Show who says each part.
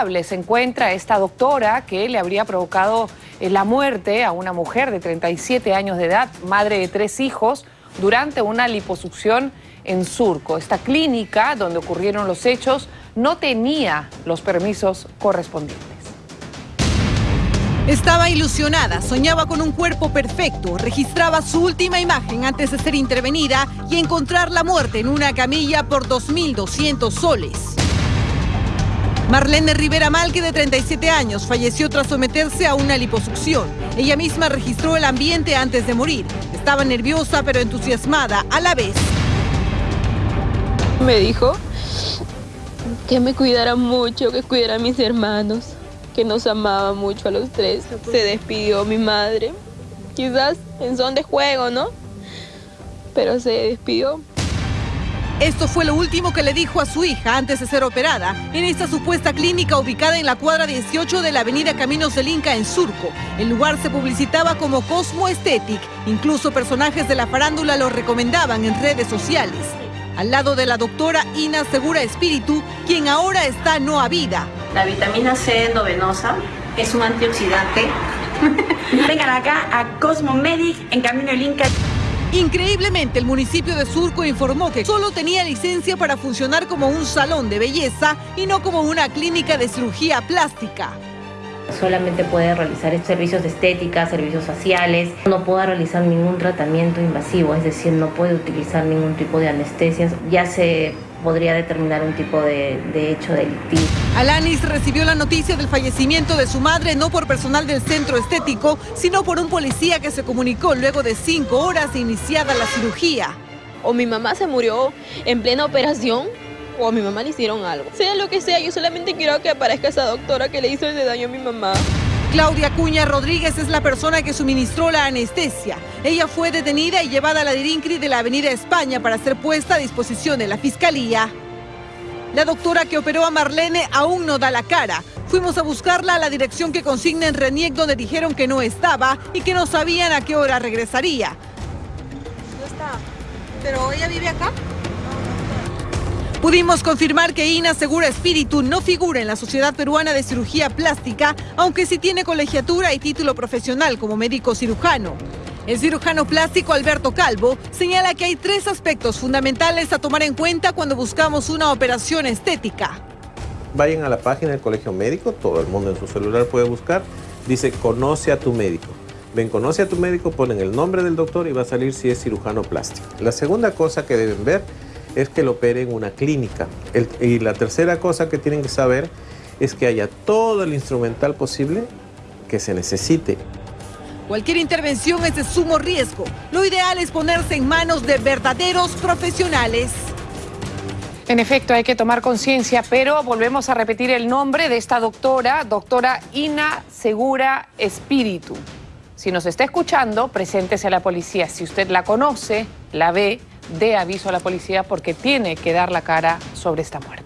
Speaker 1: se encuentra esta doctora que le habría provocado eh, la muerte a una mujer de 37 años de edad, madre de tres hijos, durante una liposucción en Surco. Esta clínica donde ocurrieron los hechos no tenía los permisos correspondientes.
Speaker 2: Estaba ilusionada, soñaba con un cuerpo perfecto, registraba su última imagen antes de ser intervenida y encontrar la muerte en una camilla por 2.200 soles. Marlene Rivera Malque, de 37 años, falleció tras someterse a una liposucción. Ella misma registró el ambiente antes de morir. Estaba nerviosa pero entusiasmada a la vez.
Speaker 3: Me dijo que me cuidara mucho, que cuidara a mis hermanos, que nos amaba mucho a los tres. Se despidió mi madre, quizás en son de juego, ¿no? Pero se despidió.
Speaker 2: Esto fue lo último que le dijo a su hija antes de ser operada en esta supuesta clínica ubicada en la cuadra 18 de la avenida Caminos del Inca en Surco. El lugar se publicitaba como Cosmo Aesthetic. Incluso personajes de la farándula lo recomendaban en redes sociales. Al lado de la doctora Ina Segura Espíritu, quien ahora está no a vida.
Speaker 4: La vitamina C endovenosa es un antioxidante. Vengan acá a Cosmo Medic en Camino del Inca.
Speaker 2: Increíblemente, el municipio de Surco informó que solo tenía licencia para funcionar como un salón de belleza y no como una clínica de cirugía plástica.
Speaker 5: Solamente puede realizar servicios de estética, servicios faciales, no puede realizar ningún tratamiento invasivo, es decir, no puede utilizar ningún tipo de anestesias. Ya se podría determinar un tipo de, de, hecho delictivo.
Speaker 2: Alanis recibió la noticia del fallecimiento de su madre no por personal del centro estético, sino por un policía que se comunicó luego de cinco horas de iniciada la cirugía.
Speaker 3: O mi mamá se murió en plena operación o a mi mamá le hicieron algo. Sea lo que sea, yo solamente quiero que aparezca esa doctora que le hizo ese daño a mi mamá.
Speaker 2: Claudia Cuña Rodríguez es la persona que suministró la anestesia. Ella fue detenida y llevada a la Dirincri de la Avenida España para ser puesta a disposición de la Fiscalía. La doctora que operó a Marlene aún no da la cara. Fuimos a buscarla a la dirección que consigna en Reniec donde dijeron que no estaba y que no sabían a qué hora regresaría.
Speaker 6: No está. ¿Pero ella vive acá?
Speaker 2: Pudimos confirmar que Ina Segura Espíritu no figura en la Sociedad Peruana de Cirugía Plástica, aunque sí tiene colegiatura y título profesional como médico cirujano. El cirujano plástico Alberto Calvo señala que hay tres aspectos fundamentales a tomar en cuenta cuando buscamos una operación estética.
Speaker 7: Vayan a la página del Colegio Médico, todo el mundo en su celular puede buscar, dice conoce a tu médico. Ven, conoce a tu médico, ponen el nombre del doctor y va a salir si es cirujano plástico. La segunda cosa que deben ver es que lo opere en una clínica. y la tercera cosa que tienen que saber es que haya todo el instrumental posible que se necesite.
Speaker 2: Cualquier intervención es de sumo riesgo. Lo ideal es ponerse en manos de verdaderos profesionales.
Speaker 1: En efecto, hay que tomar conciencia, pero volvemos a repetir el nombre de esta doctora, doctora Ina Segura Espíritu. Si nos está escuchando, preséntese a la policía. Si usted la conoce, la ve, dé aviso a la policía porque tiene que dar la cara sobre esta muerte.